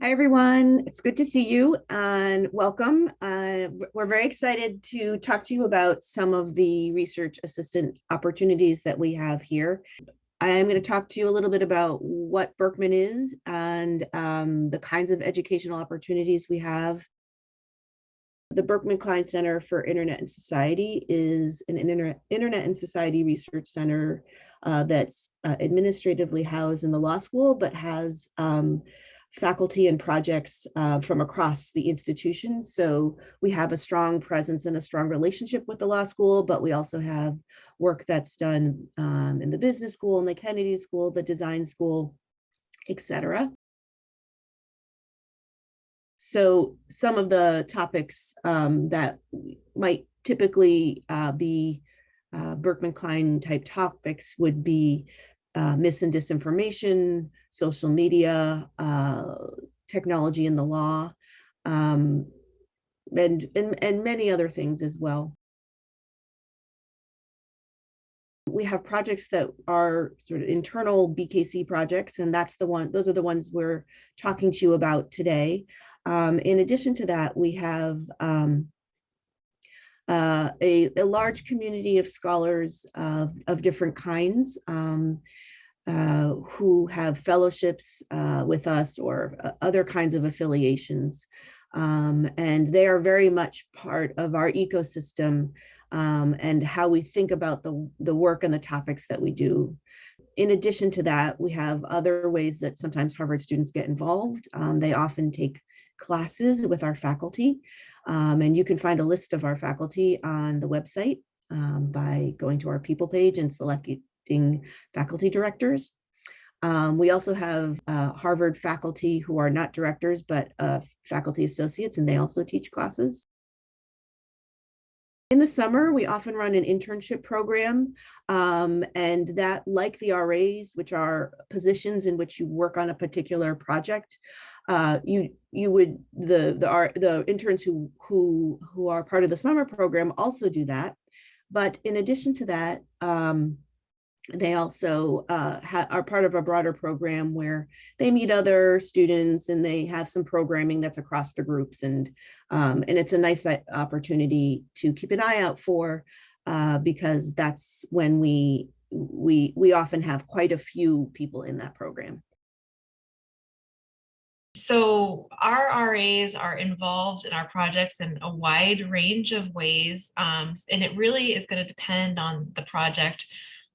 Hi, everyone. It's good to see you and welcome. Uh, we're very excited to talk to you about some of the research assistant opportunities that we have here. I'm going to talk to you a little bit about what Berkman is and um, the kinds of educational opportunities we have. The Berkman Klein Center for Internet and Society is an Internet, Internet and Society Research Center uh, that's uh, administratively housed in the law school, but has um, faculty and projects uh, from across the institution. So we have a strong presence and a strong relationship with the law school, but we also have work that's done um, in the business school, in the Kennedy School, the design school, etc. So some of the topics um, that might typically uh, be uh, Berkman Klein type topics would be uh, mis and disinformation, social media, uh, technology and the law, um, and, and, and many other things as well. We have projects that are sort of internal BKC projects, and that's the one, those are the ones we're talking to you about today. Um, in addition to that, we have um, uh, a, a, large community of scholars of, of different kinds um, uh, who have fellowships uh, with us or uh, other kinds of affiliations. Um, and they are very much part of our ecosystem um, and how we think about the, the work and the topics that we do. In addition to that, we have other ways that sometimes Harvard students get involved. Um, they often take classes with our faculty. Um, and you can find a list of our faculty on the website um, by going to our people page and selecting faculty directors. Um, we also have uh, Harvard faculty who are not directors, but uh, faculty associates, and they also teach classes. In the summer, we often run an internship program, um, and that, like the RAs, which are positions in which you work on a particular project, uh, you you would the the the interns who who who are part of the summer program also do that, but in addition to that, um, they also uh, are part of a broader program where they meet other students and they have some programming that's across the groups and um, and it's a nice opportunity to keep an eye out for uh, because that's when we we we often have quite a few people in that program. So our RAs are involved in our projects in a wide range of ways, um, and it really is going to depend on the project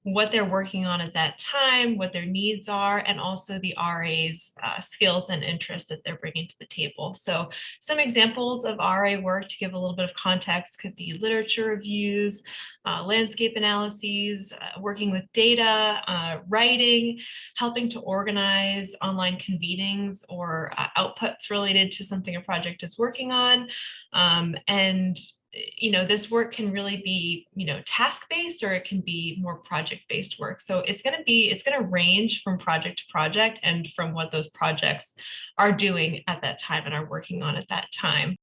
what they're working on at that time, what their needs are, and also the RA's uh, skills and interests that they're bringing to the table. So some examples of RA work to give a little bit of context could be literature reviews, uh, landscape analyses, uh, working with data, uh, writing, helping to organize online convenings or uh, outputs related to something a project is working on, um, and you know, this work can really be, you know, task-based or it can be more project-based work. So it's going to be, it's going to range from project to project and from what those projects are doing at that time and are working on at that time.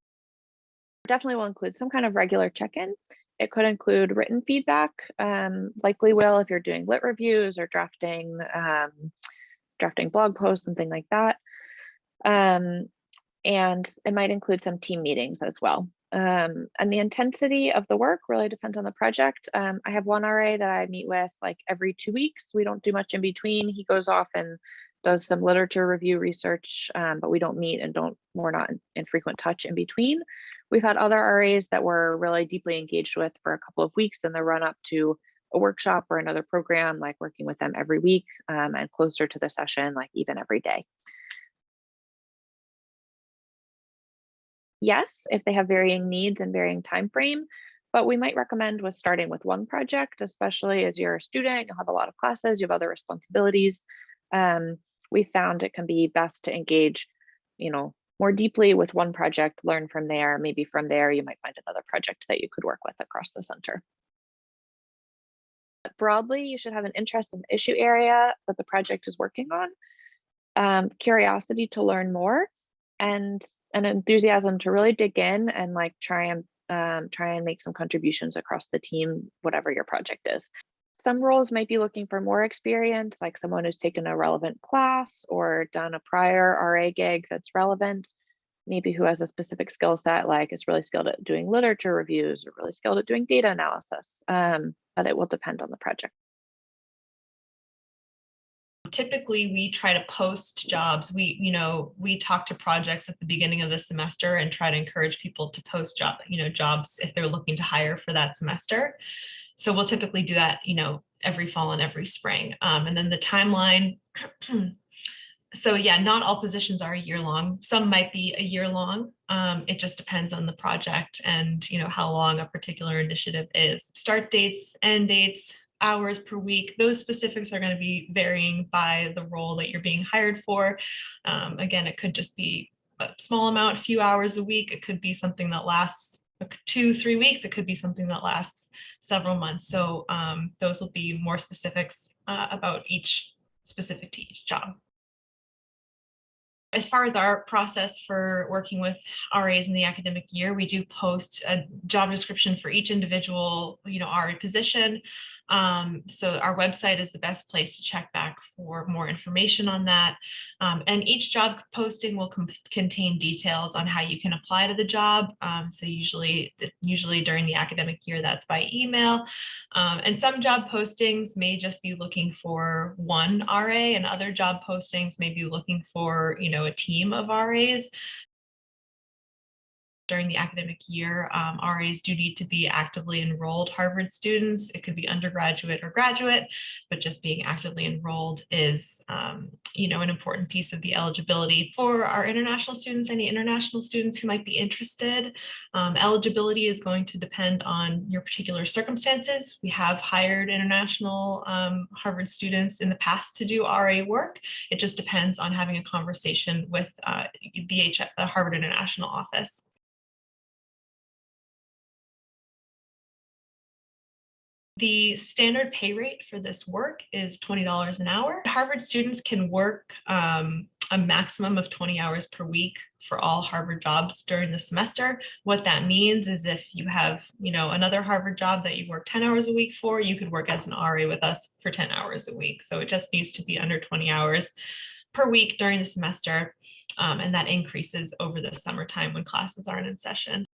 Definitely will include some kind of regular check-in. It could include written feedback, um, likely will if you're doing lit reviews or drafting, um, drafting blog posts, something like that. Um, and it might include some team meetings as well. Um, and the intensity of the work really depends on the project. Um, I have one RA that I meet with like every two weeks. We don't do much in between. He goes off and does some literature review research, um, but we don't meet and don't we're not in, frequent touch in between. We've had other RAs that we're really deeply engaged with for a couple of weeks in the run up to a workshop or another program, like working with them every week um, and closer to the session, like even every day. Yes, if they have varying needs and varying time frame, but we might recommend with starting with one project, especially as you're a student, you'll have a lot of classes, you have other responsibilities. Um, we found it can be best to engage, you know, more deeply with one project, learn from there. Maybe from there, you might find another project that you could work with across the center. Broadly, you should have an interest in the issue area that the project is working on, um, curiosity to learn more, and an enthusiasm to really dig in and like try and um, try and make some contributions across the team, whatever your project is. Some roles might be looking for more experience, like someone who's taken a relevant class or done a prior RA gig that's relevant, maybe who has a specific skill set, like is really skilled at doing literature reviews or really skilled at doing data analysis. Um, but it will depend on the project. Typically we try to post jobs. We, you know, we talk to projects at the beginning of the semester and try to encourage people to post job, you know, jobs if they're looking to hire for that semester. So we'll typically do that, you know, every fall and every spring. Um, and then the timeline. so yeah, not all positions are a year long. Some might be a year long. Um, it just depends on the project and, you know, how long a particular initiative is. Start dates, end dates, hours per week. Those specifics are going to be varying by the role that you're being hired for. Um, again, it could just be a small amount, a few hours a week. It could be something that lasts two, three weeks. It could be something that lasts several months. So um, those will be more specifics uh, about each specific to each job. As far as our process for working with RAs in the academic year, we do post a job description for each individual, you know, RA position. Um, so our website is the best place to check back for more information on that. Um, and each job posting will contain details on how you can apply to the job. Um, so usually, usually during the academic year, that's by email. Um, and some job postings may just be looking for one RA and other job postings may be looking for, you know, a team of RAs during the academic year, um, RAs do need to be actively enrolled Harvard students. It could be undergraduate or graduate, but just being actively enrolled is, um, you know, an important piece of the eligibility for our international students, any international students who might be interested. Um, eligibility is going to depend on your particular circumstances. We have hired international um, Harvard students in the past to do RA work. It just depends on having a conversation with uh, the, H the Harvard International Office. The standard pay rate for this work is $20 an hour. Harvard students can work um, a maximum of 20 hours per week for all Harvard jobs during the semester. What that means is if you have, you know, another Harvard job that you work 10 hours a week for, you could work as an RA with us for 10 hours a week. So it just needs to be under 20 hours per week during the semester. Um, and that increases over the summertime when classes aren't in session.